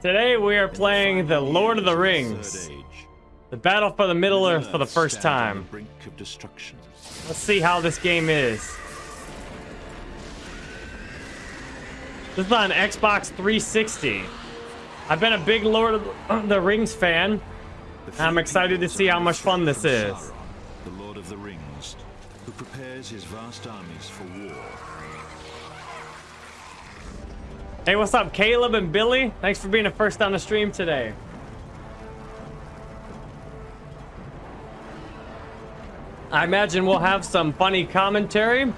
Today we are playing the Lord of the Rings. The battle for the Middle Earth for the first time. Let's see how this game is. This is on Xbox 360. I've been a big Lord of the Rings fan. I'm excited to see how much fun this is. The Lord of the Rings, who prepares his vast armies for war. Hey, what's up, Caleb and Billy? Thanks for being the first on the stream today. I imagine we'll have some funny commentary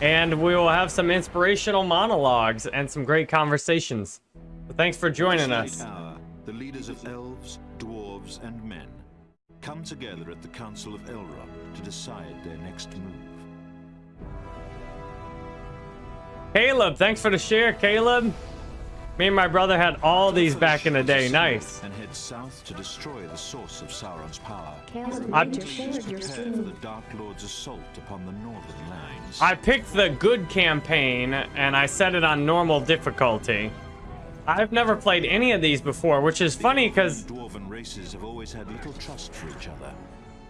and we will have some inspirational monologues and some great conversations. So thanks for joining us. Hour, the leaders of elves, dwarves, and men come together at the Council of Elrond to decide their next move. Caleb, thanks for the share, Caleb. Me and my brother had all these back in the day. Nice. And head south to destroy the source of Sauron's power. I, Prepare for the Dark Lord's assault upon the northern lands. I picked the good campaign and I set it on normal difficulty. I've never played any of these before, which is funny because dwarven races have always had little trust for each other,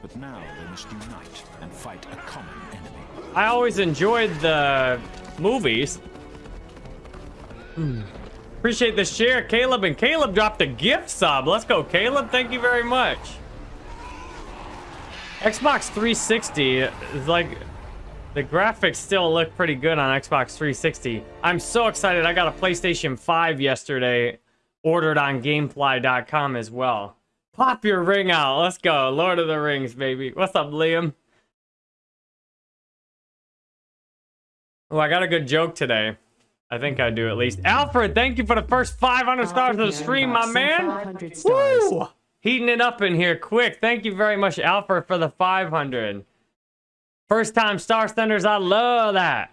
but now they must unite and fight a common enemy. I always enjoyed the movies. Hmm. Appreciate the share, Caleb. And Caleb dropped a gift sub. Let's go, Caleb. Thank you very much. Xbox 360 is like... The graphics still look pretty good on Xbox 360. I'm so excited. I got a PlayStation 5 yesterday. Ordered on Gamefly.com as well. Pop your ring out. Let's go. Lord of the Rings, baby. What's up, Liam? Oh, I got a good joke today. I think I do at least. Alfred, thank you for the first 500 stars of the stream, my man. Woo! Heating it up in here quick. Thank you very much, Alfred, for the 500. First time star senders, I love that.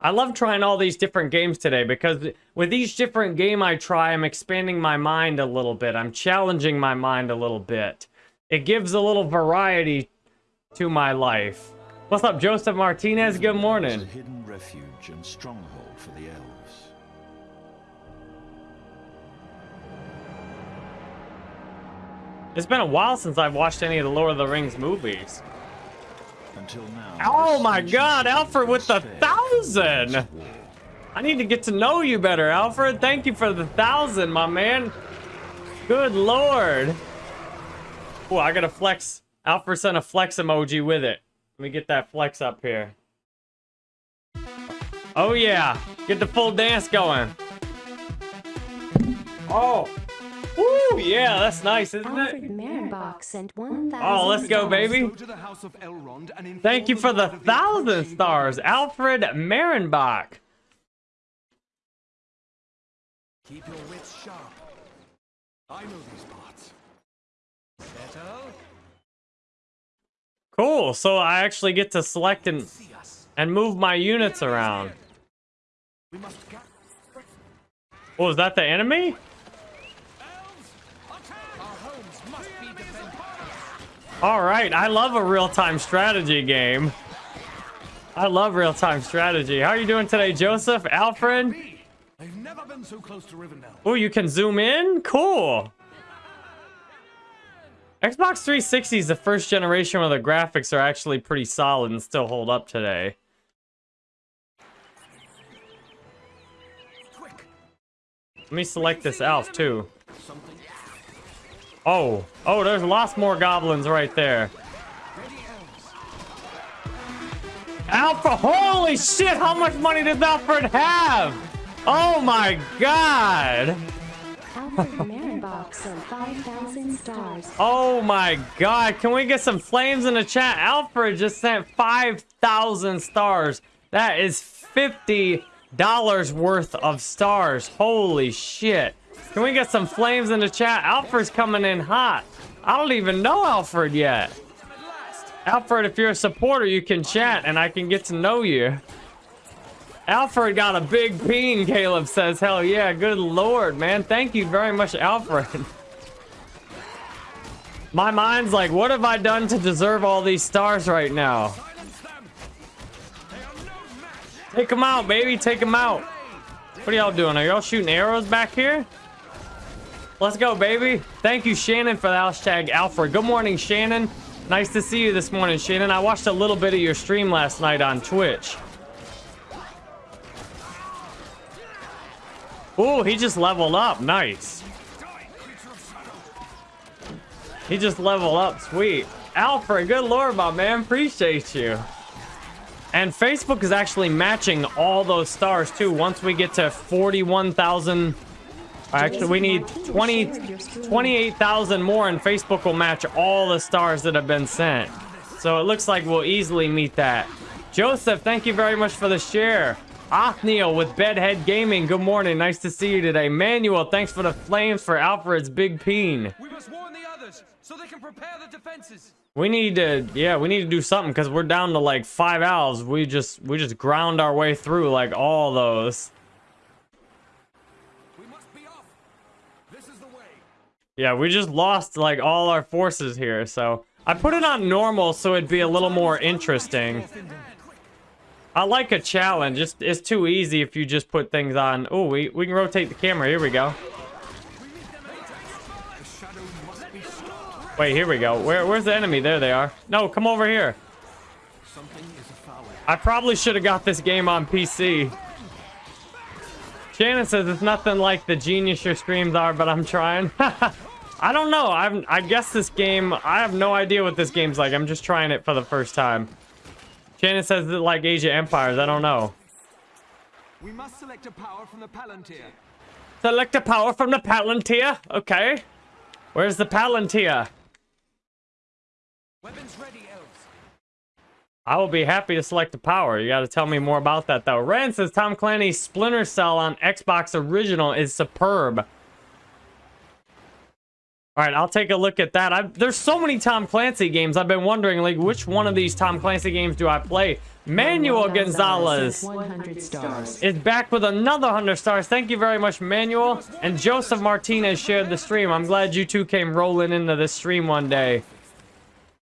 I love trying all these different games today because with each different game I try, I'm expanding my mind a little bit. I'm challenging my mind a little bit. It gives a little variety to my life. What's up, Joseph Martinez? Good morning. A hidden refuge and stronghold for the elves. It's been a while since I've watched any of the Lord of the Rings movies. Until now. Oh my god, Alfred with the thousand! I need to get to know you better, Alfred. Thank you for the thousand, my man. Good lord. Oh, I got a flex. Alfred sent a flex emoji with it. Let me get that flex up here. Oh yeah, get the full dance going. Oh, woo, yeah, that's nice, isn't Alfred it? Marenbach sent 1,000 Oh, let's go, baby. Go to the House of Elrond and inform Thank you for the thousand stars, Alfred Marenbach. Keep your wits sharp. I know these parts. Settle. Cool, so I actually get to select and, and move my units around. Oh, is that the enemy? Elves, attack! Our homes must be defended. All right, I love a real-time strategy game. I love real-time strategy. How are you doing today, Joseph? Alfred? I've never been so close to Rivendell. Oh, you can zoom in? Cool. Xbox 360 is the first generation where the graphics are actually pretty solid and still hold up today. Let me select this elf, too. Oh, oh, there's lots more goblins right there. Ready, elves. Alfred, holy shit, how much money does Alfred have? Oh my god. Marenbach sent 5,000 stars. Oh my god, can we get some flames in the chat? Alfred just sent 5,000 stars. That is $50 worth of stars. Holy shit. Can we get some flames in the chat? Alfred's coming in hot. I don't even know Alfred yet. Alfred, if you're a supporter, you can chat and I can get to know you. Alfred got a big peen, Caleb says. Hell yeah, good lord, man. Thank you very much, Alfred. My mind's like, what have I done to deserve all these stars right now? Take them out, baby. Take them out. What are y'all doing? Are y'all shooting arrows back here? Let's go, baby. Thank you, Shannon, for the hashtag Alfred. Good morning, Shannon. Nice to see you this morning, Shannon. I watched a little bit of your stream last night on Twitch. Ooh, he just leveled up. Nice. He just leveled up. Sweet. Alfred, good lord, my man. Appreciate you. And Facebook is actually matching all those stars, too. Once we get to 41,000... Actually, we need 20, 28,000 more, and Facebook will match all the stars that have been sent. So it looks like we'll easily meet that. Joseph, thank you very much for the share. Othniel with Bedhead Gaming, good morning. Nice to see you today. Manuel, thanks for the flames for Alfred's Big Peen. We must warn the others so they can prepare the defenses. We need to, yeah, we need to do something because we're down to like five owls. We just, we just ground our way through like all those. We must be off. This is the way. Yeah, we just lost like all our forces here. So I put it on normal so it'd be a little more interesting. I like a challenge. It's, it's too easy if you just put things on. Oh, we, we can rotate the camera. Here we go. Wait, here we go. Where, where's the enemy? There they are. No, come over here. I probably should have got this game on PC. Shannon says it's nothing like the genius your streams are, but I'm trying. I don't know. I'm, I guess this game, I have no idea what this game's like. I'm just trying it for the first time. Shannon says it like of Empires. I don't know. We must select a power from the Palantir. Select a power from the Palantir. Okay. Where's the Palantir? Weapons ready, elves. I will be happy to select a power. You got to tell me more about that, though. Ren says Tom Clancy's Splinter Cell on Xbox Original is superb. All right, I'll take a look at that. I've, there's so many Tom Clancy games. I've been wondering, like, which one of these Tom Clancy games do I play? Manuel Gonzalez 100 stars. is back with another 100 stars. Thank you very much, Manuel. And Joseph Martinez shared the stream. I'm glad you two came rolling into this stream one day.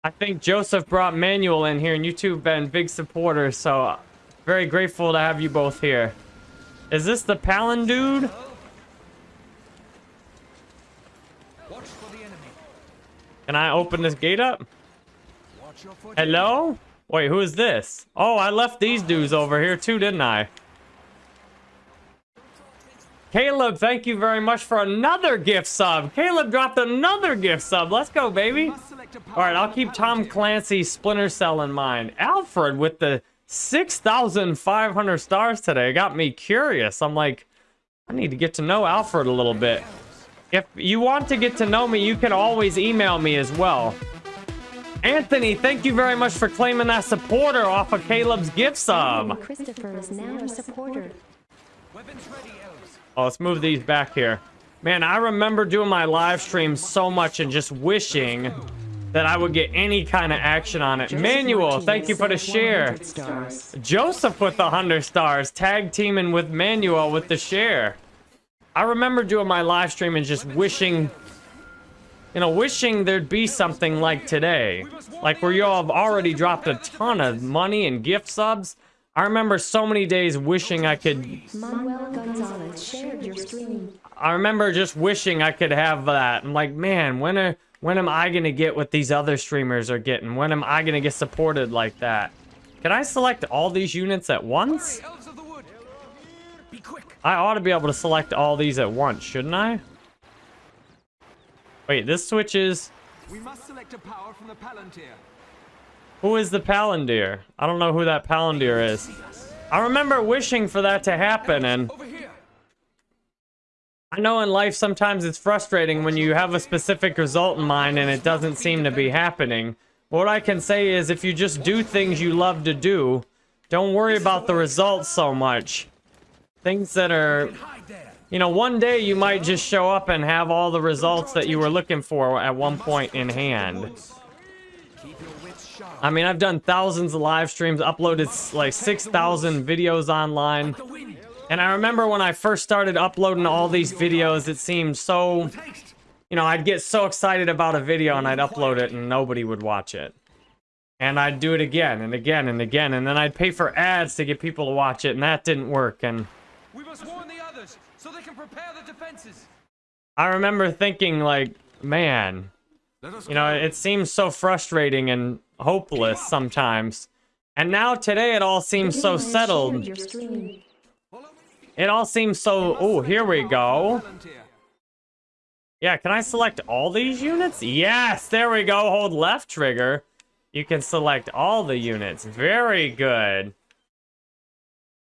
I think Joseph brought Manuel in here, and you two have been big supporters, so uh, very grateful to have you both here. Is this the Palin dude? Watch for the enemy. Can I open this gate up? Hello? Wait, who is this? Oh, I left these dudes over here too, didn't I? Caleb, thank you very much for another gift sub. Caleb dropped another gift sub. Let's go, baby. All right, I'll keep Tom. Clancy's Splinter Cell in mind. Alfred with the 6,500 stars today got me curious. I'm like, I need to get to know Alfred a little bit. If you want to get to know me, you can always email me as well. Anthony, thank you very much for claiming that supporter off of Caleb's gift sub. Christopher is now a supporter. Weapons ready. Oh, let's move these back here. Man, I remember doing my live streams so much and just wishing that I would get any kind of action on it. Manuel, thank you for the share. Stars. Joseph with the 100 stars, tag teaming with Manuel with the share. I remember doing my live stream and just wishing, you know, wishing there'd be something like today. Like where y'all have already dropped a ton of money and gift subs. I remember so many days wishing I could Manuel Gonzalez shared your stream. I remember just wishing I could have that. I'm like, man, when are when am I gonna get what these other streamers are getting? When am I gonna get supported like that? Can I select all these units at once? I ought to be able to select all these at once, shouldn't I? Wait, this switches. We must select a power from the Palantir. Who is the Palantir? I don't know who that Palantir is. I remember wishing for that to happen, and I know in life sometimes it's frustrating when you have a specific result in mind and it doesn't seem to be happening. What I can say is if you just do things you love to do, don't worry about the results so much. Things that are, you know, one day you might just show up and have all the results that you were looking for at one point in hand. I mean, I've done thousands of live streams, uploaded like 6,000 videos online. And I remember when I first started uploading all these videos, it seemed so, you know, I'd get so excited about a video and I'd upload it and nobody would watch it. And I'd do it again and again and again, and then I'd pay for ads to get people to watch it, and that didn't work. And We must warn the others so they can prepare the defenses. I remember thinking like, man, you know, it seems so frustrating and hopeless sometimes. And now today it all seems so settled. shared Your stream. Follow me. It all seems so, oh, here we go. Yeah, can I select all these units? Yes, there we go. Hold left trigger. You can select all the units. Very good.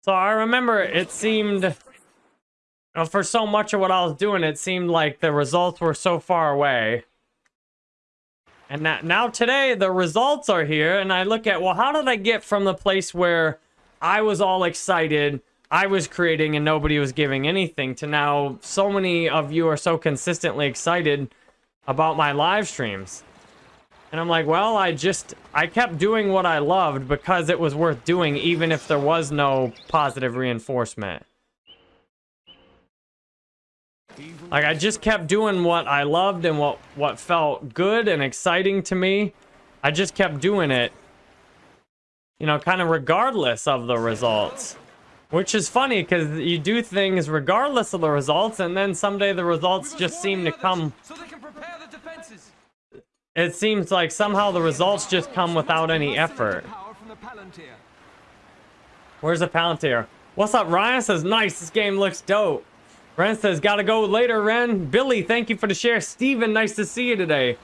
So I remember it seemed, you know, for so much of what I was doing, it seemed like the results were so far away. And now, now today, the results are here, and I look at, well, how did I get from the place where I was all excited, I was creating, and nobody was giving anything, to now so many of you are so consistently excited about my live streams. And I'm like, well, I just, I kept doing what I loved because it was worth doing, even if there was no positive reinforcement. Like, I just kept doing what I loved and what, what felt good and exciting to me. I just kept doing it, you know, kind of regardless of the results. Which is funny, because you do things regardless of the results, and then someday the results just seem to come So they can prepare the defenses. It seems like somehow the results just come without any effort. Where's the Palantir? What's up, Ryan? Says, nice, this game looks dope. Ren says, gotta go later, Ren. Billy, thank you for the share. Steven, nice to see you today.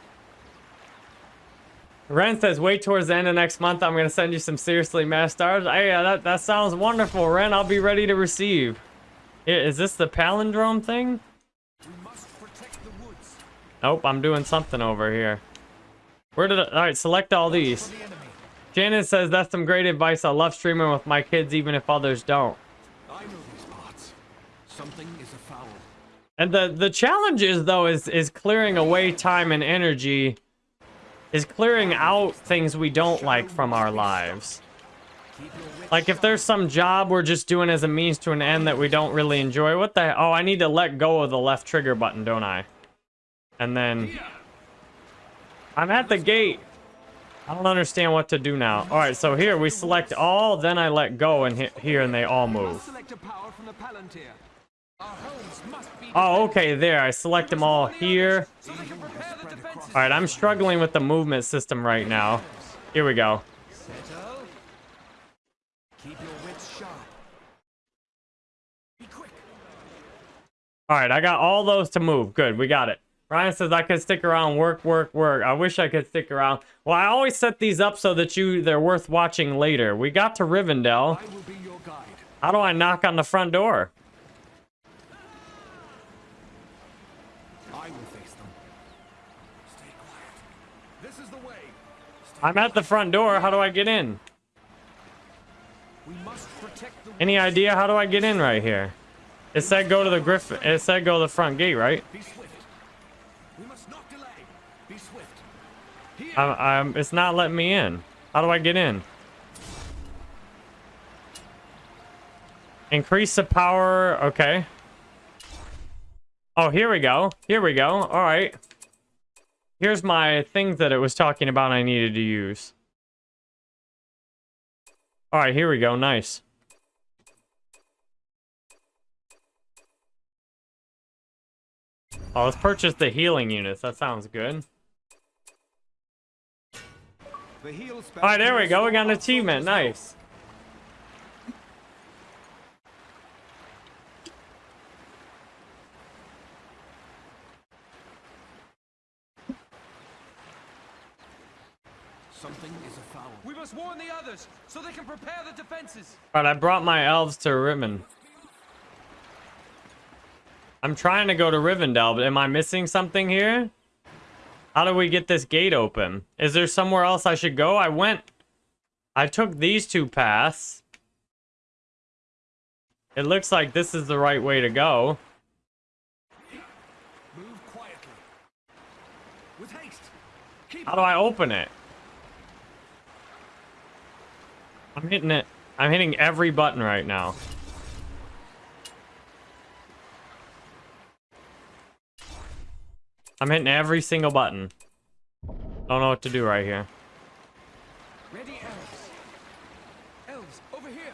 Ren says, wait towards the end of next month. I'm gonna send you some seriously mass stars. Hey, that, that sounds wonderful, Ren. I'll be ready to receive. Is this the palindrome thing? Nope, I'm doing something over here. Where did I... Alright, select all these. for the enemy. Janet says that's some great advice. I love streaming with my kids even if others don't. I know these parts. Something is afoul. And the the challenge is though is is clearing away time and energy is clearing out things we don't like from our lives. Keep your wits Like if there's some job we're just doing as a means to an end that we don't really enjoy, what the oh, I need to let go of the left trigger button, don't I? And then I'm at the gate. I don't understand what to do now. All right, so here we select all, then I let go and hit here and they all move. Oh, okay, there. I select them all here. All right, I'm struggling with the movement system right now. Here we go. All right, I got all those to move. Good, we got it. Ryan says I could stick around, work, work, work. I wish I could stick around. Well, I always set these up so that you they're worth watching later. We got to Rivendell. I will be your guide. How do I knock on the front door? I will face them. Stay quiet. This is the way. Stay I'm at the front door. How do I get in? We must protect the Any idea how do I get in right here? It said go to the griffin. It said go to the front gate, right? Be swift. We must not delay. Be swift. Here. I'm, I'm, it's not letting me in. How do I get in? Increase the power. Okay. Oh, here we go. Here we go. All right. Here's my things that it was talking about I needed to use. All right, here we go. Nice. Oh, let's purchase the healing units. That sounds good. The heel spell. All right, there we go. We got an achievement. Nice. Something is afoul. We must warn the others so they can prepare the defenses. All right, I brought my elves to Riven. I'm trying to go to Rivendell, but am I missing something here? How do we get this gate open? Is there somewhere else I should go? I went... I took these two paths. It looks like this is the right way to go. Move quietly. With haste. Keep How do I open it? I'm hitting it. I'm hitting every button right now. I'm hitting every single button. Don't know what to do right here. Ready, elves. Elves, over here.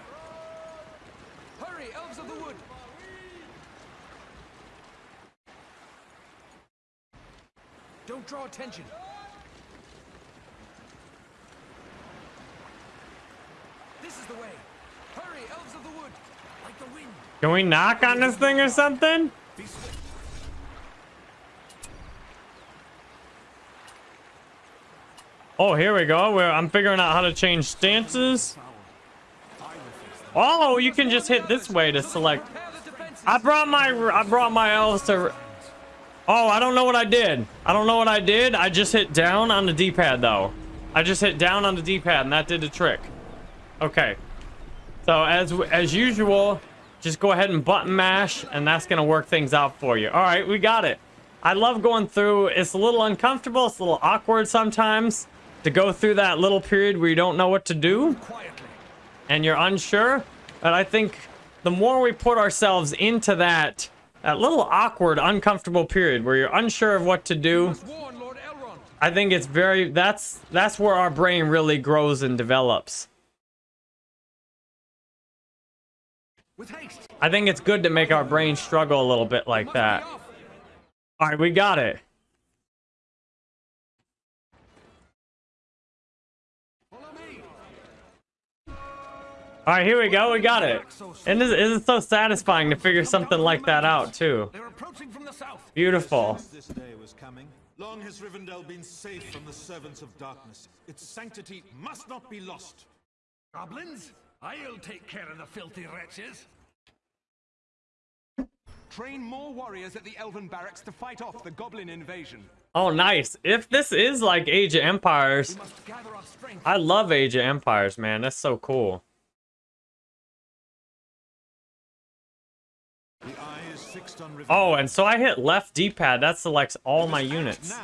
Hurry, elves of the wood. Don't draw attention. This is the way. Hurry, elves of the wood. Like the wind. Can we knock on this thing or something? Oh, here we go. Where I'm figuring out how to change stances. Oh, you can just hit this way to select. I brought my I brought my elves to. Oh, I don't know what I did. I don't know what I did. I just hit down on the D-pad though. I just hit down on the D-pad and that did the trick. Okay. So as as usual, just go ahead and button mash and that's gonna work things out for you. All right, we got it. I love going through. It's a little uncomfortable. It's a little awkward sometimes to go through that little period where you don't know what to do and you're unsure. But I think the more we put ourselves into that that little awkward, uncomfortable period where you're unsure of what to do. I think it's very that's that's where our brain really grows and develops. I think it's good to make our brain struggle a little bit like that. All right, we got it. All right, here we go. We got it. And this is so satisfying to figure something like that out too. They're approaching from the south. Beautiful. This day was coming, long has Rivendell been safe from the servants of darkness. Its sanctity must not be lost. Goblins? I'll take care of the filthy wretches. Train more warriors at the Elven barracks to fight off the goblin invasion. Oh, nice. If this is like Age of Empires, We must gather our strength. I love Age of Empires, man. That's so cool. Oh, and so I hit left D-pad. That selects all my units.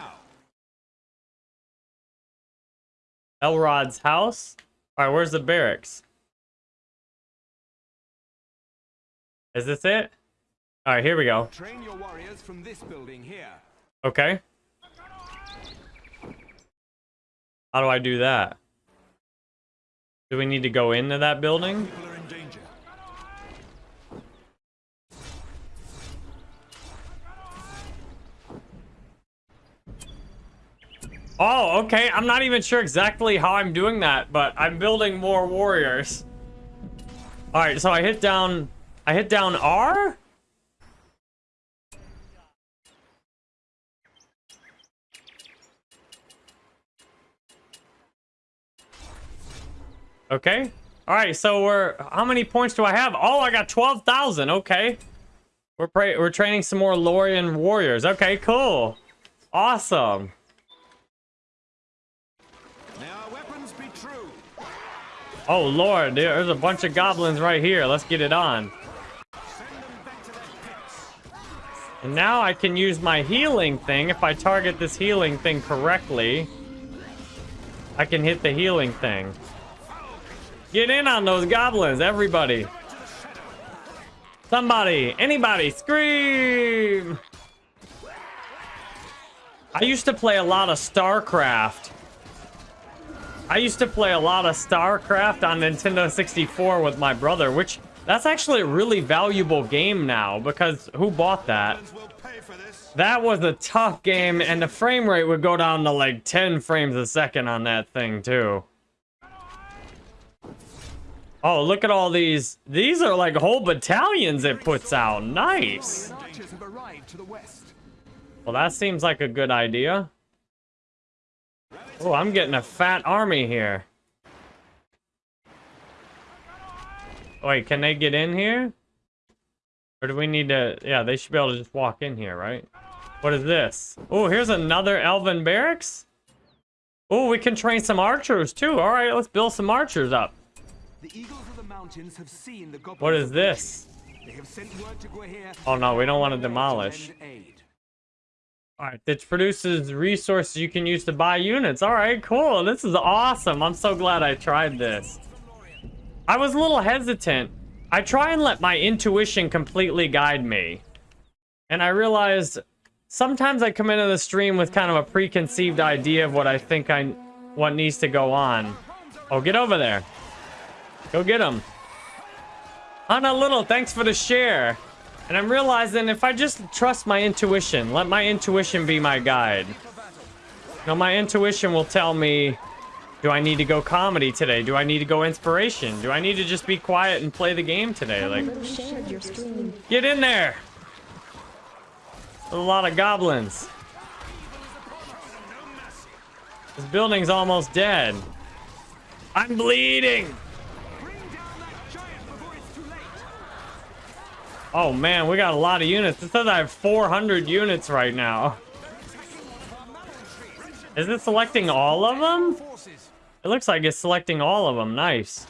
Elrond's house. All right, where's the barracks? Is this it? All right, here we go. Train your warriors from this building here. Okay. How do I do that? Do we need to go into that building? People are in danger. Oh, okay. I'm not even sure exactly how I'm doing that, but I'm building more warriors. All right, so I hit down I hit down R? Okay. All right, so we're how many points do I have? Oh, I got 12,000. Okay. We're we're training some more Lorien warriors. Okay, cool. Awesome. May our weapons be true. Oh lord, there's a bunch of goblins right here. Let's get it on. And now I can use my healing thing. If I target this healing thing correctly, I can hit the healing thing. Get in on those goblins, everybody. Somebody, anybody, scream! I used to play a lot of StarCraft. I used to play a lot of StarCraft on Nintendo 64 with my brother, which that's actually a really valuable game now because who bought that? We'll pay for this. That was a tough game and the frame rate would go down to like 10 frames a second on that thing too. Oh, look at all these. These are like whole battalions it puts out. Nice. Archers have arrived to the west. Well, that seems like a good idea. Oh, I'm getting a fat army here. Wait, can they get in here? Or do we need to... Yeah, they should be able to just walk in here, right? What is this? Oh, here's another Elven Barracks? Oh, we can train some archers, too. All right, let's build some archers up. The eagles of the mountains have seen the. What is this? They have sent word to Gwaihir. Oh, no, we don't want to demolish. All right, this produces resources you can use to buy units. All right, cool. This is awesome. I'm so glad I tried this. I was a little hesitant. I try and let my intuition completely guide me. And I realized sometimes I come into the stream with kind of a preconceived idea of what I think I what needs to go on. Oh, get over there. Go get him. Hana Little, thanks for the share. And I'm realizing if I just trust my intuition, let my intuition be my guide. Now my intuition will tell me, do I need to go comedy today? Do I need to go inspiration? Do I need to just be quiet and play the game today? Like, Someone shared your stream. get in there! A lot of goblins. This building's almost dead. I'm bleeding! Oh man, we got a lot of units. It says I have 400 units right now. Is it selecting all of them? It looks like it's selecting all of them. Nice.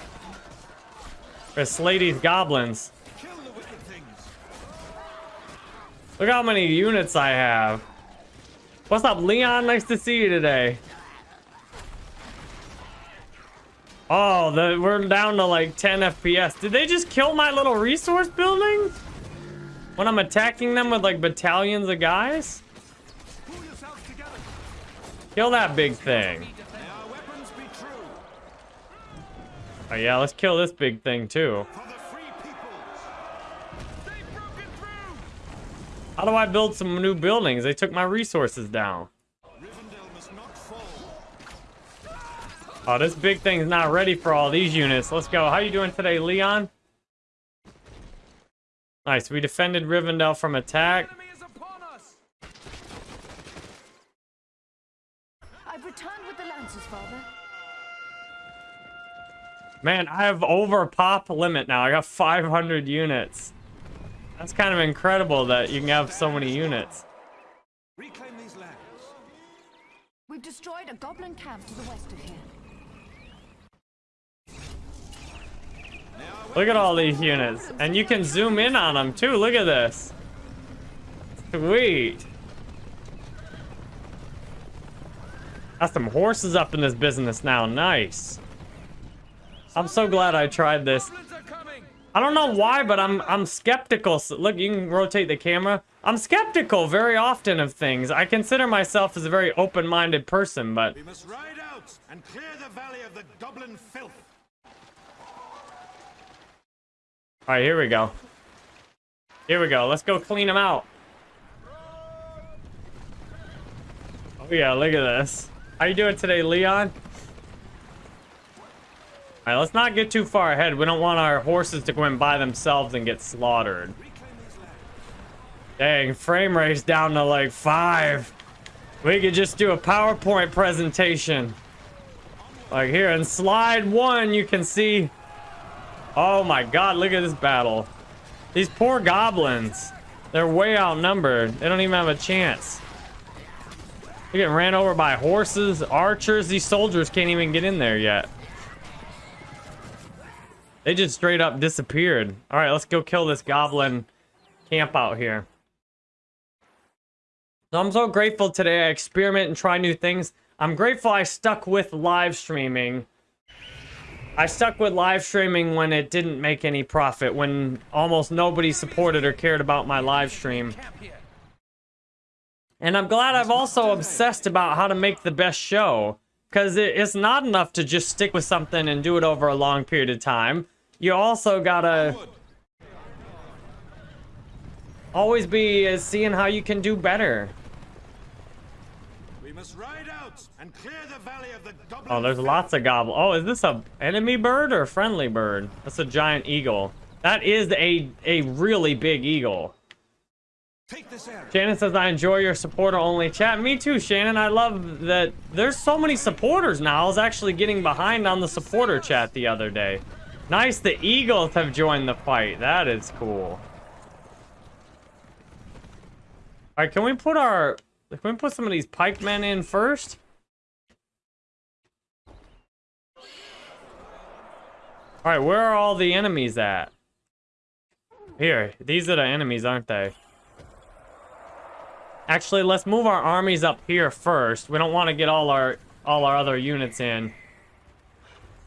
There's slay goblins. Look how many units I have. What's up, Leon? Nice to see you today. Oh, the, we're down to like 10 FPS. Did they just kill my little resource building? When I'm attacking them with like battalions of guys? Kill that big thing. Oh yeah, let's kill this big thing too. How do I build some new buildings? They took my resources down. Oh, this big thing's not ready for all these units. Let's go. How you doing today, Leon? Nice. We defended Rivendell from attack. Enemy is upon us. I've returned with the Lancers, Father. Man, I have over pop limit now. I got 500 units. That's kind of incredible that you can have so many units. Reclaim these lands. We've destroyed a goblin camp to the west of here. Look at all these units. And you can zoom in on them too. Look at this. Sweet. Got some horses up in this business now. Nice. I'm so glad I tried this. I don't know why, but I'm I'm skeptical. Look, you can rotate the camera. I'm skeptical very often of things. I consider myself as a very open-minded person, but We must ride out and clear the valley of the goblin filth. All right, here we go. Here we go. Let's go clean them out. Oh yeah, look at this. How you doing today, Leon? All right, let's not get too far ahead. We don't want our horses to go in by themselves and get slaughtered. Dang, frame rate's down to like five. We could just do a PowerPoint presentation. Like here in slide one, you can see. Oh my god, look at this battle. These poor goblins. They're way outnumbered. They don't even have a chance. They're getting ran over by horses, archers. These soldiers can't even get in there yet. They just straight up disappeared. All right, let's go kill this goblin camp out here. So I'm so grateful today. I experiment and try new things. I'm grateful I stuck with live streaming. I stuck with live streaming when it didn't make any profit, when almost nobody supported or cared about my live stream. And I'm glad I've also obsessed about how to make the best show. Because it's not enough to just stick with something and do it over a long period of time. You also gotta always be uh, seeing how you can do better. We must ride the valley of the Oh, there's lots of gobble. Oh, is this a enemy bird or a friendly bird? That's a giant eagle. That is a a really big eagle. Take this area. Shannon says, I enjoy your supporter only chat. Me too, Shannon. I love that there's so many supporters now. I was actually getting behind on the supporter chat the other day. Nice, the Eagles have joined the fight. That is cool. Alright, can we put our... Can we put some of these pikemen in first? Alright, where are all the enemies at? Here, these are the enemies, aren't they? Actually, let's move our armies up here first. We don't want to get all our all our other units in.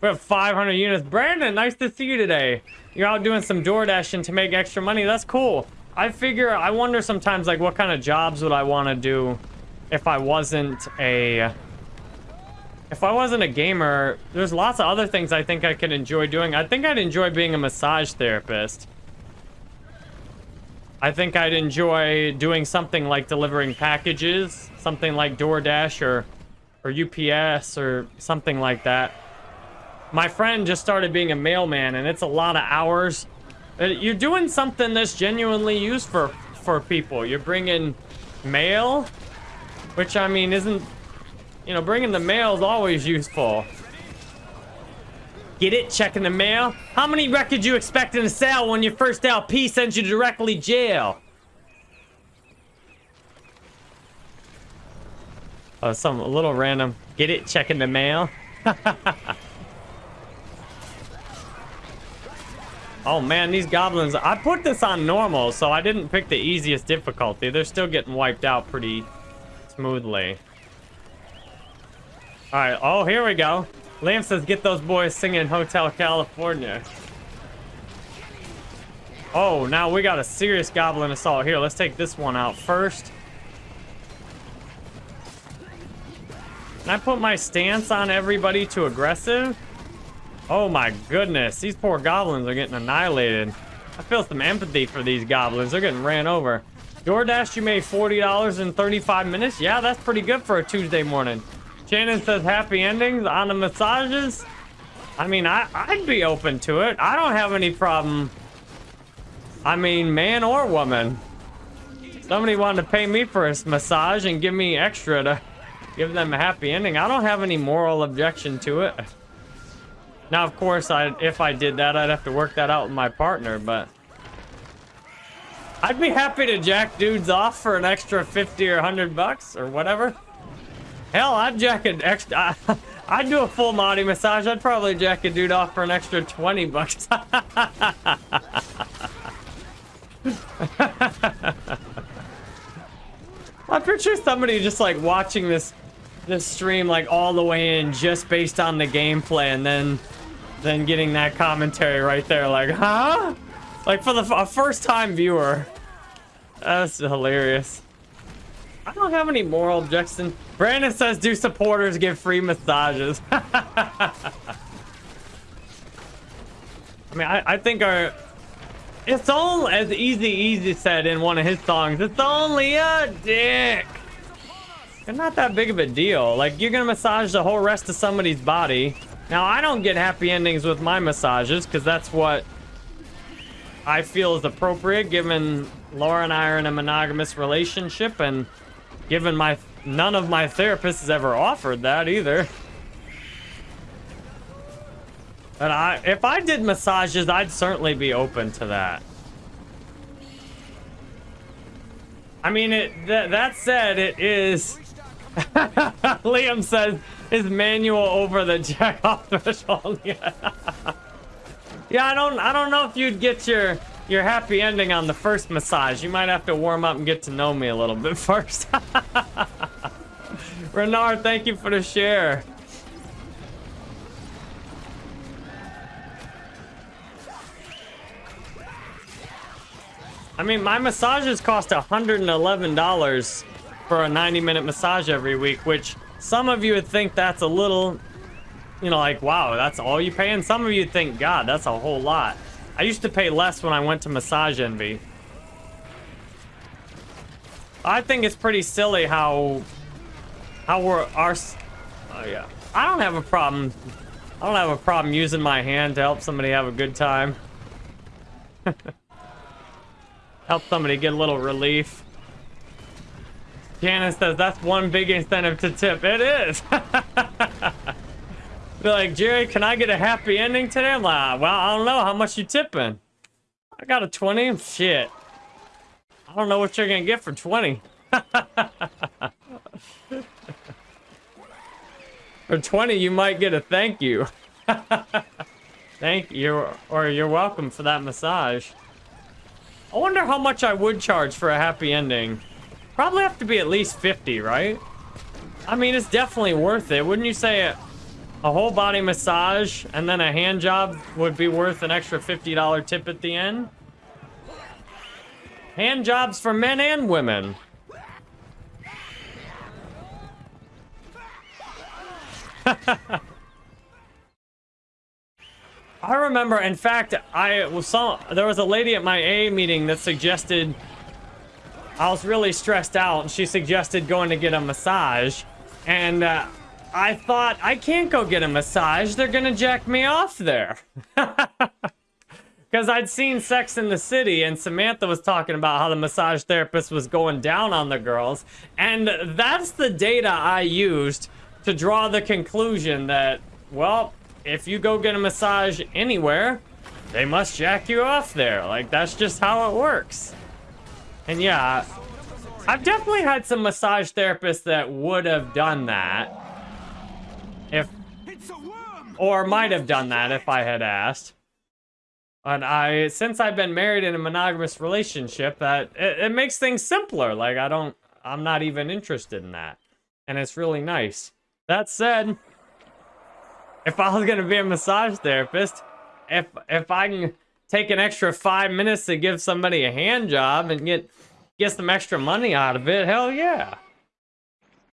We have 500 units. Brandon, nice to see you today. You're out doing some door dashing to make extra money. That's cool. I figure, I wonder sometimes, like, what kind of jobs would I want to do if I wasn't a... If I wasn't a gamer, there's lots of other things I think I could enjoy doing. I think I'd enjoy being a massage therapist. I think I'd enjoy doing something like delivering packages, something like DoorDash or or UPS or something like that. My friend just started being a mailman, and it's a lot of hours. Uh, You're doing something that's genuinely used for for people. You're bringing mail, which I mean isn't, you know, bringing the mail is always useful. Get it? Checking the mail? How many records you expecting to sell when your first LP sends you directly jail? Uh, oh, some a little random. Get it? Checking the mail? oh man, these goblins. I put this on normal, so I didn't pick the easiest difficulty. They're still getting wiped out pretty smoothly. Alright, oh, here we go. Liam says, get those boys singing Hotel California. Oh, now we got a serious goblin assault. Here, let's take this one out first. Can I put my stance on everybody to aggressive? Oh my goodness, these poor goblins are getting annihilated. I feel some empathy for these goblins. They're getting ran over. DoorDash, you made $40 in 35 minutes? Yeah, that's pretty good for a Tuesday morning. Shannon says happy endings on the massages. I mean, I, I'd be open to it. I don't have any problem. I mean, man or woman. Somebody wanted to pay me for a massage and give me extra to give them a happy ending. I don't have any moral objection to it. Now, of course, I if I did that, I'd have to work that out with my partner, but... I'd be happy to jack dudes off for an extra 50 or 100 bucks or whatever. Hell, I'd jack an extra... I'd do a full Monty massage. I'd probably jack a dude off for an extra 20 bucks. I picture somebody just like watching this this stream like all the way in just based on the gameplay and then then getting that commentary right there like, huh? Like for the a first time viewer. That's hilarious. I don't have any moral objection. Brandon says, do supporters get free massages? I mean, I, I think our... It's all, as Easy Easy said in one of his songs, it's only a dick. It's not that big of a deal. Like, you're gonna massage the whole rest of somebody's body. Now, I don't get happy endings with my massages, because that's what I feel is appropriate, given Laura and I are in a monogamous relationship, and given my none of my therapists has ever offered that either. But I, if I did massages, I'd certainly be open to that. I mean, it. Th that said, it is. Liam says, "Is manual over the jack off threshold?" yeah. yeah, I don't. I don't know if you'd get your your happy ending on the first massage. You might have to warm up and get to know me a little bit first. Renard, thank you for the share. I mean, my massages cost $111 for a 90 minute massage every week, which some of you would think that's a little, you know, like, wow, that's all you pay? And some of you think, God, that's a whole lot. I used to pay less when I went to Massage Envy. I think it's pretty silly how, how we're, our, oh yeah. I don't have a problem, I don't have a problem using my hand to help somebody have a good time. help somebody get a little relief. Janice says that's one big incentive to tip. It is. Be like, Jerry, can I get a happy ending today? I'm like, well, I don't know. How much you tipping? I got a 20. Shit. I don't know what you're going to get for 20. for 20, you might get a thank you. thank you, or you're welcome for that massage. I wonder how much I would charge for a happy ending. Probably have to be at least 50, right? I mean, it's definitely worth it. Wouldn't you say a, whole body massage and then a hand job would be worth an extra $50 tip at the end? Hand jobs for men and women. I remember, in fact, I was saw there was a lady at my A meeting that suggested I was really stressed out, and she suggested going to get a massage, and uh, I thought I can't go get a massage. They're gonna jack me off there. Because I'd seen Sex in the City, and Samantha was talking about how the massage therapist was going down on the girls. And that's the data I used to draw the conclusion that, well, if you go get a massage anywhere, they must jack you off there. Like, that's just how it works. And yeah, I've definitely had some massage therapists that would have done that. If, or might have done that if I had asked. And I, since I've been married in a monogamous relationship, that it, it makes things simpler. Like I don't, I'm not even interested in that, and it's really nice. That said, if I was gonna be a massage therapist, if if I can take an extra five minutes to give somebody a hand job and get get some extra money out of it, hell yeah.